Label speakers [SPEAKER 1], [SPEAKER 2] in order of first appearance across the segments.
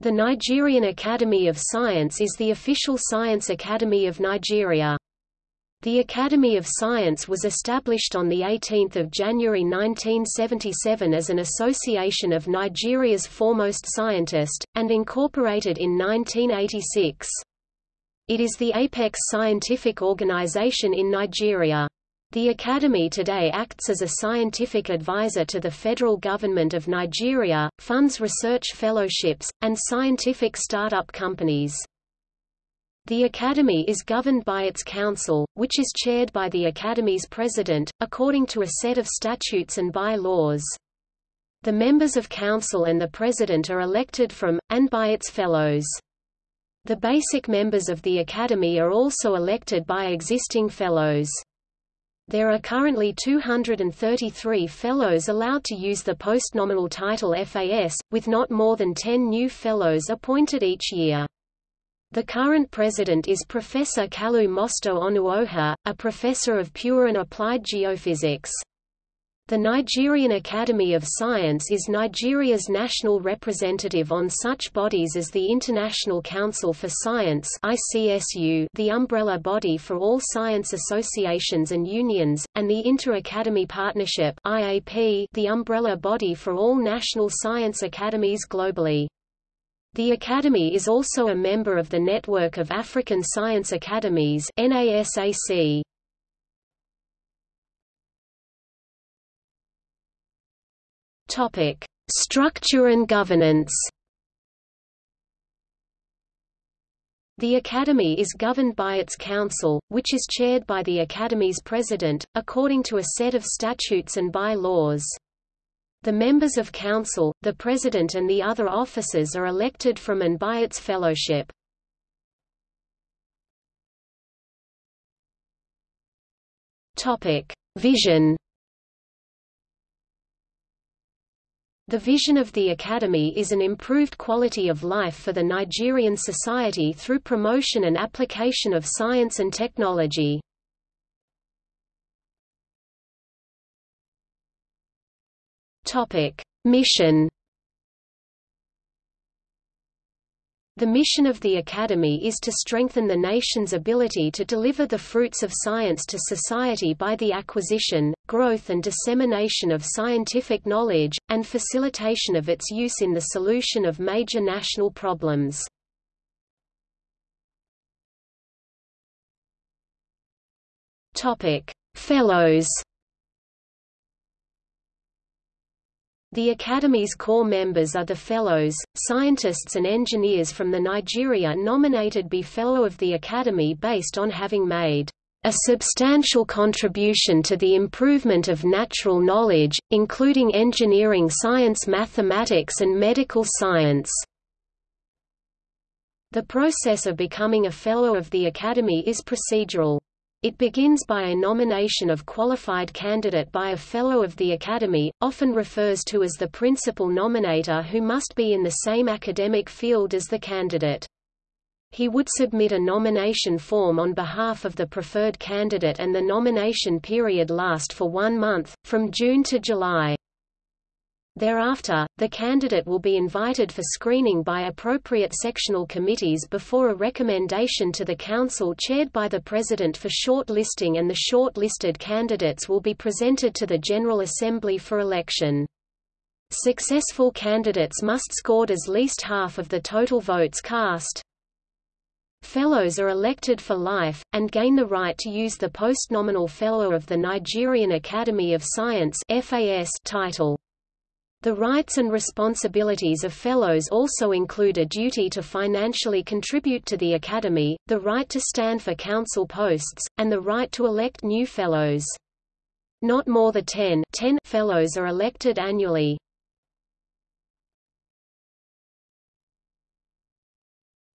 [SPEAKER 1] The Nigerian Academy of Science is the official science academy of Nigeria. The Academy of Science was established on 18 January 1977 as an association of Nigeria's foremost scientists, and incorporated in 1986. It is the apex scientific organization in Nigeria. The Academy today acts as a scientific advisor to the federal government of Nigeria, funds research fellowships, and scientific startup companies. The Academy is governed by its council, which is chaired by the Academy's president, according to a set of statutes and by-laws. The members of council and the president are elected from, and by its fellows. The basic members of the Academy are also elected by existing fellows. There are currently 233 fellows allowed to use the postnominal title FAS, with not more than 10 new fellows appointed each year. The current president is Professor Kalu Mosto Onuoha, a professor of pure and applied geophysics. The Nigerian Academy of Science is Nigeria's national representative on such bodies as the International Council for Science ICSU, the umbrella body for all science associations and unions, and the Inter-Academy Partnership IAP, the umbrella body for all national science academies globally. The Academy is also a member of the Network of African Science Academies NASAC. Topic: Structure and governance. The Academy is governed by its council, which is chaired by the Academy's president, according to a set of statutes and by-laws. The members of council, the president and the other officers are elected from and by its fellowship. Vision The vision of the Academy is an improved quality of life for the Nigerian society through promotion and application of science and technology. Mission The mission of the Academy is to strengthen the nation's ability to deliver the fruits of science to society by the acquisition, growth and dissemination of scientific knowledge, and facilitation of its use in the solution of major national problems. Fellows The Academy's core members are the Fellows, scientists and engineers from the Nigeria nominated be Fellow of the Academy based on having made a substantial contribution to the improvement of natural knowledge, including engineering science mathematics and medical science. The process of becoming a Fellow of the Academy is procedural. It begins by a nomination of qualified candidate by a Fellow of the Academy, often refers to as the principal nominator who must be in the same academic field as the candidate. He would submit a nomination form on behalf of the preferred candidate and the nomination period last for one month, from June to July. Thereafter, the candidate will be invited for screening by appropriate sectional committees before a recommendation to the Council chaired by the President for short-listing and the short-listed candidates will be presented to the General Assembly for election. Successful candidates must scored as least half of the total votes cast. Fellows are elected for life, and gain the right to use the postnominal Fellow of the Nigerian Academy of Science title. The rights and responsibilities of Fellows also include a duty to financially contribute to the Academy, the right to stand for council posts, and the right to elect new Fellows. Not more than 10, 10 Fellows are elected annually.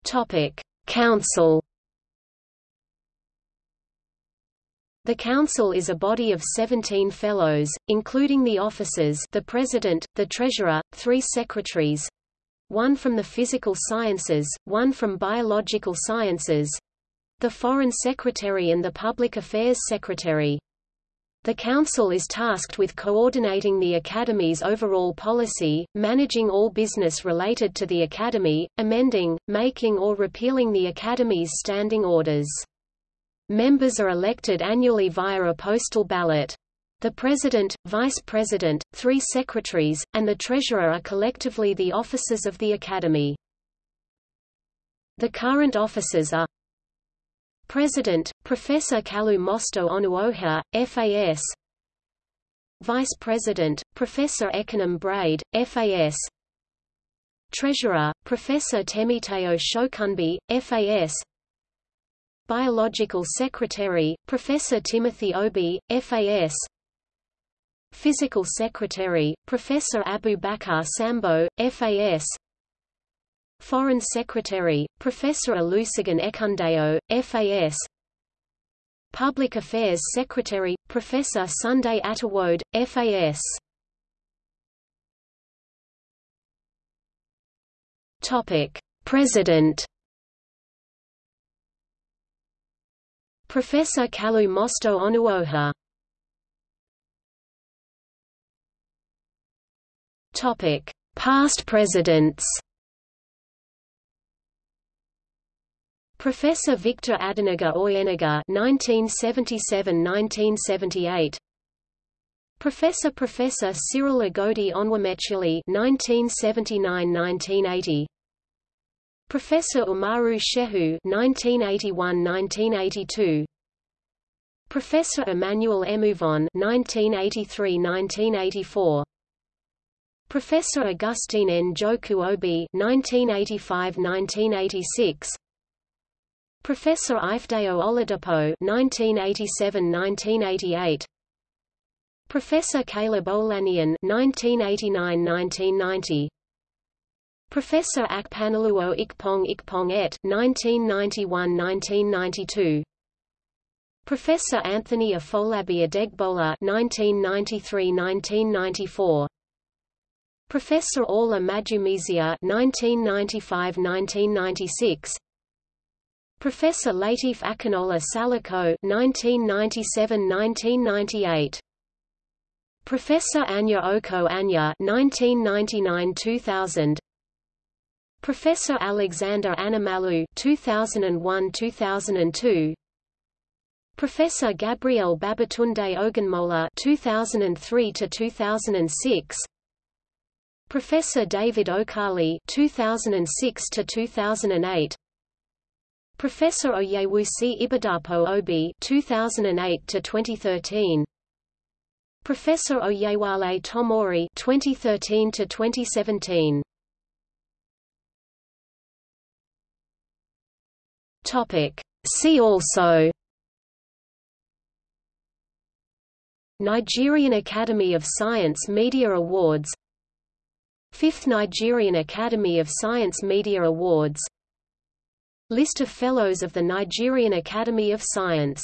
[SPEAKER 1] Topic: Council The Council is a body of 17 fellows, including the officers the President, the Treasurer, three secretaries, one from the physical sciences, one from biological sciences, the Foreign Secretary and the Public Affairs Secretary. The Council is tasked with coordinating the Academy's overall policy, managing all business related to the Academy, amending, making or repealing the Academy's standing orders. Members are elected annually via a postal ballot. The President, Vice President, three secretaries, and the Treasurer are collectively the officers of the Academy. The current officers are President, Professor Kalu Mosto Onuoha, FAS Vice President, Professor Ekanem Braide, FAS Treasurer, Professor Temitayo Shokunbi, FAS Biological Secretary, Professor Timothy Obi, FAS Physical Secretary, Professor Abubakar Sambo, FAS Foreign Secretary, Professor Olusegun Ekundayo, FAS Public Affairs Secretary, Professor Sunday Atawodi, FAS Topic. President Professor Kalu Mosto Onuoha Topic: Past presidents. Professor Victor Adenuga Oyenuga (1977–1978). Professor Professor Cyril Agodi Onwumechili (1979–1980). Professor Umaru Shehu (1981–1982). Professor Emmanuel Emovon (1983–1984). Professor Augustine Njoku Obi (1985–1986), Professor Ifedayo Oladapo (1987–1988), Professor Caleb Olaniyan (1989–1990), Professor Akpanoluo Ikpong Ikpong Ette (1991–1992). Professor Anthony Afolabi Adegbola (1993–1994). Professor Orla Majumizia (1995–1996), Professor Latif Akinola Salako (1997–1998), Professor Anya Oko Anya (1999–2000), Professor Alexander Animalu (2001–2002). Professor Gabriel Babatunde Ogunmola 2003 to 2006 Professor David Okali 2006 to 2008 Professor Oyewusi Ibidapo Obi 2008 to 2013 Professor Oyewale Tomori 2013 to 2017 Topic. See also Nigerian Academy of Science Media Awards Fifth Nigerian Academy of Science Media Awards List of Fellows of the Nigerian Academy of Science